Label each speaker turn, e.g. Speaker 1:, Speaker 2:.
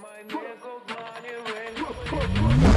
Speaker 1: my nigga, money ring.